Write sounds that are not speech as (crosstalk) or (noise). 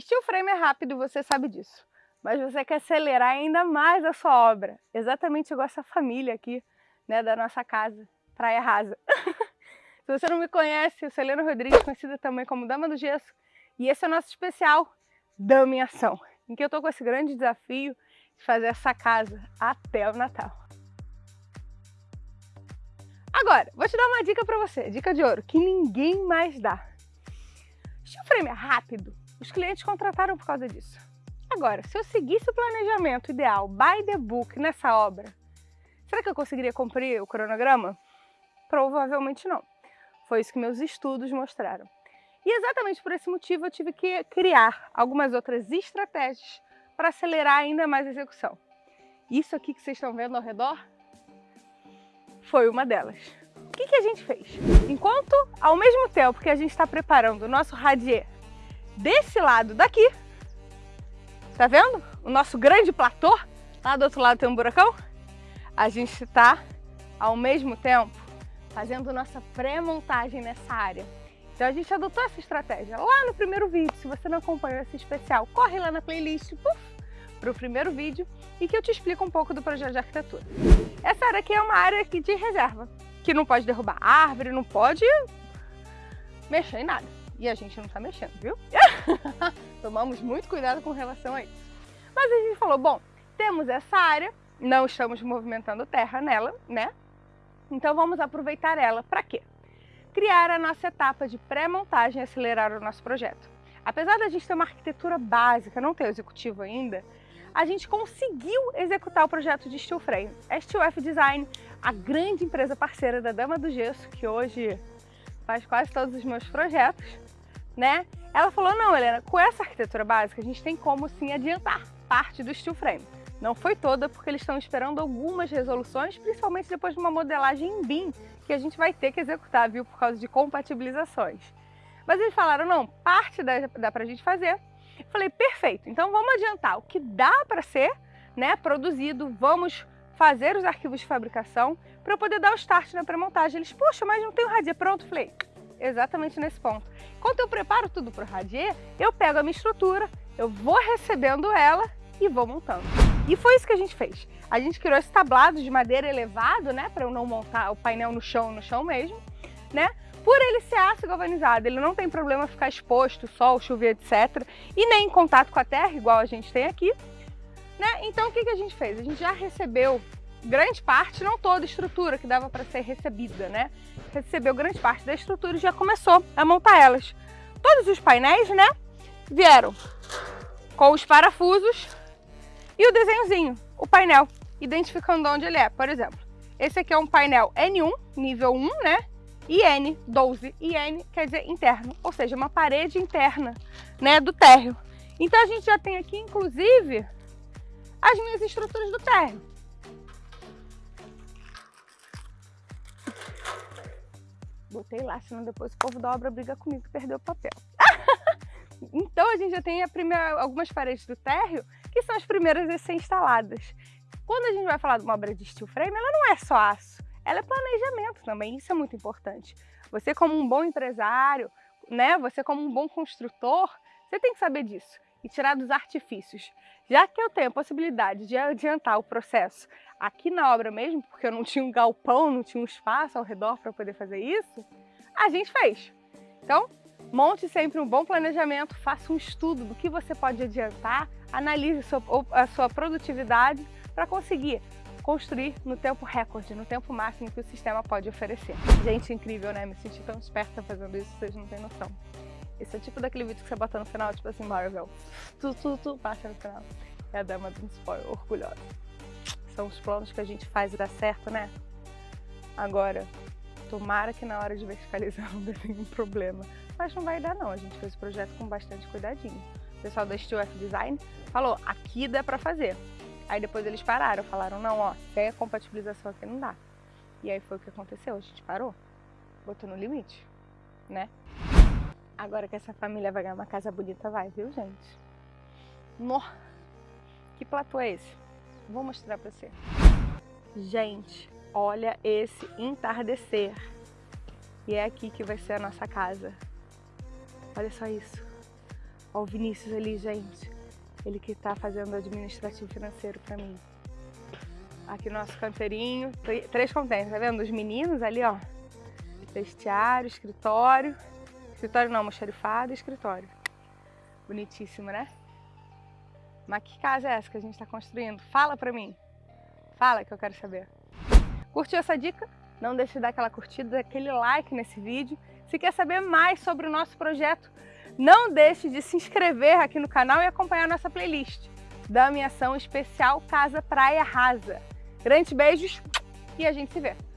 Steel frame é rápido, você sabe disso. Mas você quer acelerar ainda mais a sua obra. Exatamente igual essa família aqui, né, da nossa casa, Praia Rasa. (laughs) Se você não me conhece, eu sou Helena Rodrigues, conhecida também como Dama do Gesso. E esse é o nosso especial Dama em Ação, em que eu estou com esse grande desafio de fazer essa casa até o Natal. Agora, vou te dar uma dica para você, dica de ouro, que ninguém mais dá. Steel frame é rápido, os clientes contrataram por causa disso. Agora, se eu seguisse o planejamento ideal by the book nessa obra, será que eu conseguiria cumprir o cronograma? Provavelmente não. Foi isso que meus estudos mostraram. E exatamente por esse motivo eu tive que criar algumas outras estratégias para acelerar ainda mais a execução. Isso aqui que vocês estão vendo ao redor foi uma delas. O que, que a gente fez? Enquanto, ao mesmo tempo que a gente está preparando o nosso radier desse lado daqui, tá vendo? O nosso grande platô, lá do outro lado tem um buracão, a gente está, ao mesmo tempo, fazendo nossa pré-montagem nessa área. Então a gente adotou essa estratégia lá no primeiro vídeo. Se você não acompanhou esse especial, corre lá na playlist para o primeiro vídeo e que eu te explico um pouco do projeto de arquitetura. Essa área aqui é uma área aqui de reserva, que não pode derrubar árvore, não pode mexer em nada. E a gente não está mexendo, viu? (laughs) Tomamos muito cuidado com relação a isso. Mas a gente falou, bom, temos essa área, não estamos movimentando terra nela, né? Então vamos aproveitar ela para quê? Criar a nossa etapa de pré-montagem e acelerar o nosso projeto. Apesar da gente ter uma arquitetura básica, não ter executivo ainda, a gente conseguiu executar o projeto de steel frame. A Steel F Design, a grande empresa parceira da Dama do Gesso, que hoje faz quase todos os meus projetos, né? Ela falou, não, Helena, com essa arquitetura básica, a gente tem como sim adiantar parte do steel frame. Não foi toda, porque eles estão esperando algumas resoluções, principalmente depois de uma modelagem em BIM, que a gente vai ter que executar, viu, por causa de compatibilizações. Mas eles falaram, não, parte dá, dá pra gente fazer. Eu falei, perfeito, então vamos adiantar o que dá para ser né, produzido, vamos fazer os arquivos de fabricação para eu poder dar o start na pré-montagem. Eles, poxa, mas não tem o radier pronto? Eu falei, exatamente nesse ponto. Enquanto eu preparo tudo para o radier, eu pego a minha estrutura, eu vou recebendo ela e vou montando. E foi isso que a gente fez. A gente criou esse tablado de madeira elevado, né, para eu não montar o painel no chão, no chão mesmo, né? Por ele ser aço galvanizado, ele não tem problema ficar exposto, sol, chover, etc. E nem em contato com a terra, igual a gente tem aqui. Né? Então o que, que a gente fez? A gente já recebeu grande parte, não toda a estrutura que dava para ser recebida, né? Recebeu grande parte da estrutura e já começou a montar elas. Todos os painéis, né, vieram com os parafusos e o desenhozinho, o painel, identificando onde ele é. Por exemplo, esse aqui é um painel N1, nível 1, né? E N12. E N quer dizer interno, ou seja, uma parede interna né, do térreo. Então a gente já tem aqui, inclusive, as minhas estruturas do térreo. Botei lá, senão depois o povo da obra briga comigo e perdeu o papel. (laughs) então a gente já tem primeira, algumas paredes do térreo que são as primeiras a ser instaladas. Quando a gente vai falar de uma obra de steel frame, ela não é só aço, ela é planejamento também, isso é muito importante. Você como um bom empresário, né, você como um bom construtor, você tem que saber disso e tirar dos artifícios. Já que eu tenho a possibilidade de adiantar o processo aqui na obra mesmo, porque eu não tinha um galpão, não tinha um espaço ao redor para poder fazer isso, a gente fez. Então, monte sempre um bom planejamento, faça um estudo do que você pode adiantar, analise a sua, produtividade para conseguir construir no tempo recorde, no tempo máximo que o sistema pode oferecer. Gente, incrível, né? Me senti tão esperta fazendo isso, vocês não têm noção. Esse é tipo daquele vídeo que você bota no final, tipo assim, Marvel, tu, tu, tu, passa no final. É a dama do spoiler, orgulhosa. São os planos que a gente faz e dá certo, né? Agora, tomara que na hora de verticalizar (laughs) não dê nenhum problema. Mas não vai dar não, a gente fez o projeto com bastante cuidadinho. O pessoal da Steel F Design falou, aqui dá pra fazer. Aí depois eles pararam, falaram, não, ó, sem a compatibilização aqui não dá. E aí foi o que aconteceu, a gente parou, botou no limite, né? Agora que essa família vai ganhar uma casa bonita, vai, viu, gente? No! Que platô é esse? Vou mostrar pra você. Gente, olha esse entardecer. E é aqui que vai ser a nossa casa. Olha só isso. Ó o Vinícius ali, gente. Ele que tá fazendo administrativo financeiro para mim. Aqui nosso canteirinho, três contêineres, tá vendo? Os meninos ali, ó. Vestiário, escritório. Escritório não, almoxarifado e escritório. Bonitíssimo, né? Mas que casa é essa que a gente está construindo? Fala pra mim. Fala que eu quero saber. Curtiu essa dica? Não deixe de dar aquela curtida, aquele like nesse vídeo. Se quer saber mais sobre o nosso projeto, não deixe de se inscrever aqui no canal e acompanhar nossa playlist da minha ação especial Casa Praia Rasa. Grandes beijos e a gente se vê!